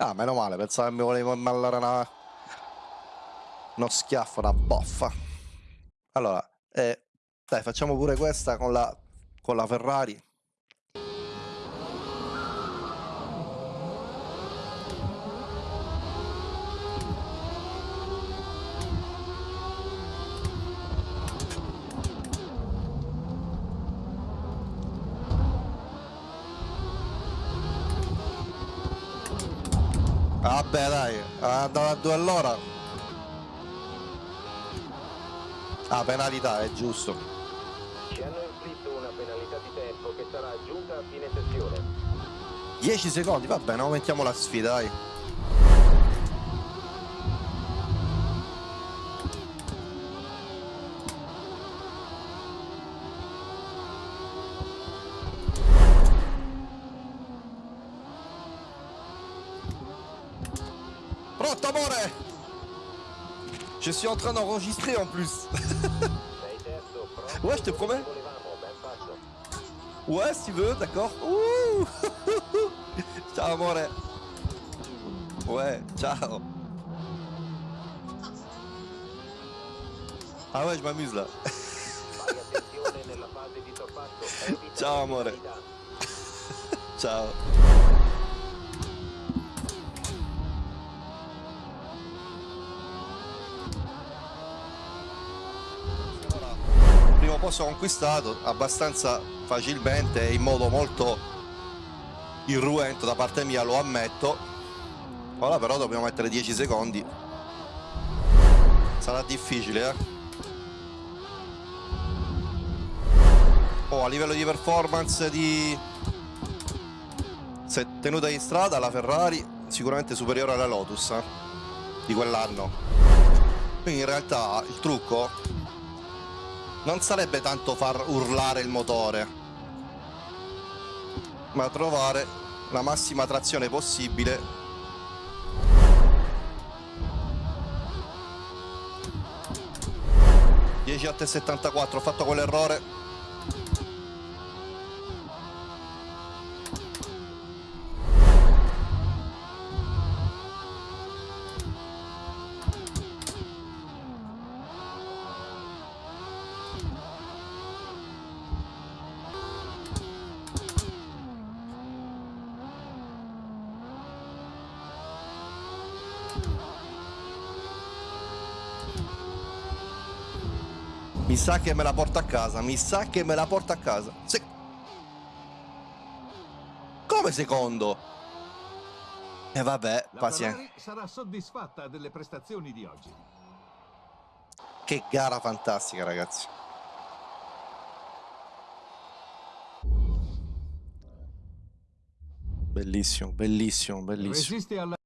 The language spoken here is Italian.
Ah, meno male, pensavo che mi volevo immallare una... uno schiaffo, una boffa. Allora, eh, dai, facciamo pure questa con la, con la Ferrari. Vabbè dai, andava a due all'ora. Ah, penalità, è giusto. Ci hanno inflitto una penalità di tempo che sarà aggiunta a fine sessione. 10 secondi, va bene, aumentiamo la sfida, dai. Je suis en train d'enregistrer en plus. Ouais, je te promets. Ouais, si tu veux, d'accord. Ciao amore. Ouais, ciao. Ah ouais, je m'amuse là. Ciao, amore. Ciao. Primo posto conquistato abbastanza facilmente e in modo molto irruento da parte mia, lo ammetto. Ora però dobbiamo mettere 10 secondi. Sarà difficile, eh. Oh, a livello di performance di tenuta in strada la Ferrari sicuramente superiore alla Lotus eh, di quell'anno. Quindi in realtà il trucco non sarebbe tanto far urlare il motore, ma trovare la massima trazione possibile. A 74, ho fatto quell'errore. Mi sa che me la porta a casa, mi sa che me la porta a casa. Se... Come secondo? E vabbè, La pazienza. Sarà soddisfatta delle prestazioni di oggi. Che gara fantastica, ragazzi. Bellissimo, bellissimo, bellissimo.